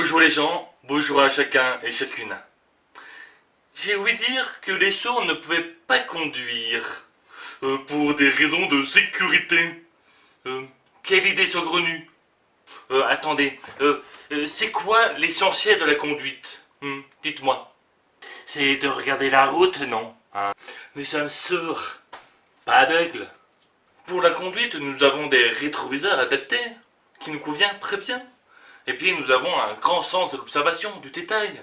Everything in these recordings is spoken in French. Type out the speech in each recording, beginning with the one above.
Bonjour les gens, bonjour à chacun et chacune. J'ai ouï dire que les sourds ne pouvaient pas conduire euh, pour des raisons de sécurité. Euh, quelle idée saugrenue euh, Attendez, c'est quoi l'essentiel de la conduite hmm, Dites-moi. C'est de regarder la route, non hein Nous sommes sourds, pas aveugles. Pour la conduite, nous avons des rétroviseurs adaptés qui nous convient très bien. Et puis nous avons un grand sens de l'observation, du détail.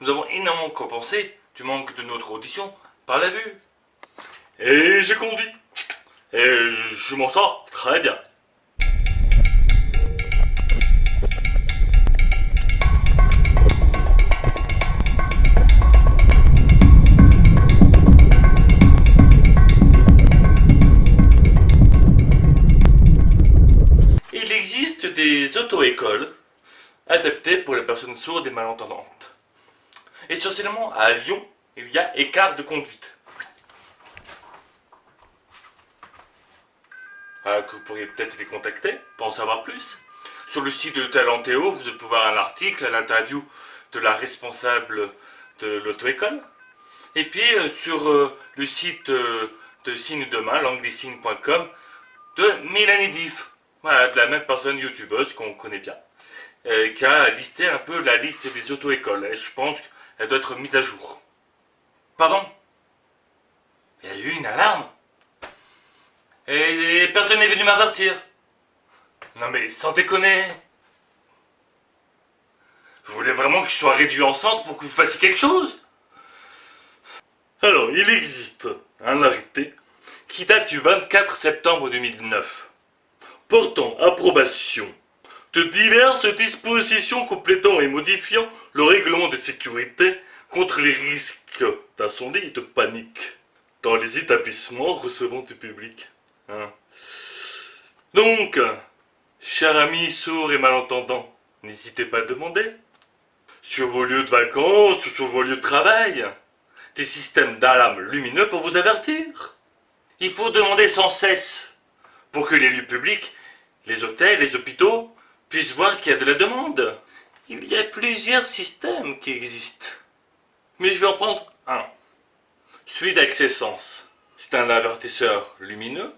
Nous avons énormément compensé du manque de notre audition par la vue. Et j'ai conduit. Et je m'en sors très bien. Il existe des auto-écoles adaptées pour les personnes sourdes et malentendantes. Essentiellement à Lyon, il y a écart de conduite. Ah, que vous pourriez peut-être les contacter pour en savoir plus. Sur le site de Talentéo, vous pouvez voir un article, l'interview de la responsable de l'auto-école. Et puis euh, sur euh, le site euh, de Signe Demain, languedesignes.com, de Mélanie Diff. Voilà, de la même personne youtubeuse qu'on connaît bien. qui a listé un peu la liste des auto-écoles. Et je pense qu'elle doit être mise à jour. Pardon? Il y a eu une alarme et, personne n'est venu m'avertir. Non mais sans déconner. Vous voulez vraiment que je sois réduit en centre pour que vous fassiez quelque chose? Alors, il existe un arrêté qui date du 24 septembre 2009, portant approbation de diverses dispositions complétant et modifiant le règlement de sécurité contre les risques d'incendie et de panique dans les établissements recevant du public. Hein. Donc, chers amis sourds et malentendants, n'hésitez pas à demander, sur vos lieux de vacances ou sur vos lieux de travail, des systèmes d'alarme lumineux pour vous avertir. Il faut demander sans cesse pour que les lieux publics, les hôtels, les hôpitaux, puissent voir qu'il y a de la demande. Il y a plusieurs systèmes qui existent. Mais je vais en prendre un. Celui d'Accessence. C'est un avertisseur lumineux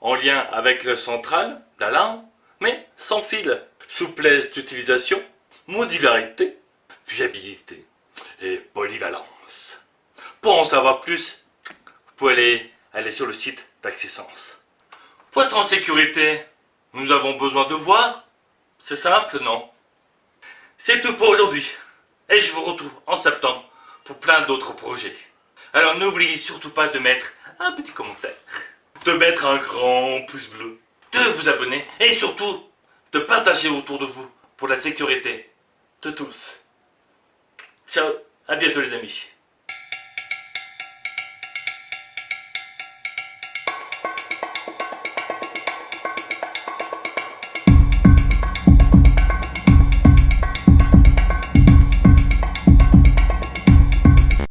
en lien avec le central d'alarme, mais sans fil. Souplesse d'utilisation, modularité, viabilité et polyvalence. Pour en savoir plus, vous pouvez aller, aller sur le site d'Accessence. Pour être en sécurité, nous avons besoin de voir C'est simple, non? C'est tout pour aujourd'hui. Et je vous retrouve en septembre pour plein d'autres projets. Alors n'oubliez surtout pas de mettre un petit commentaire de mettre un grand pouce bleu, de vous abonner et surtout de partager autour de vous pour la sécurité de tous. Ciao, à bientôt les amis.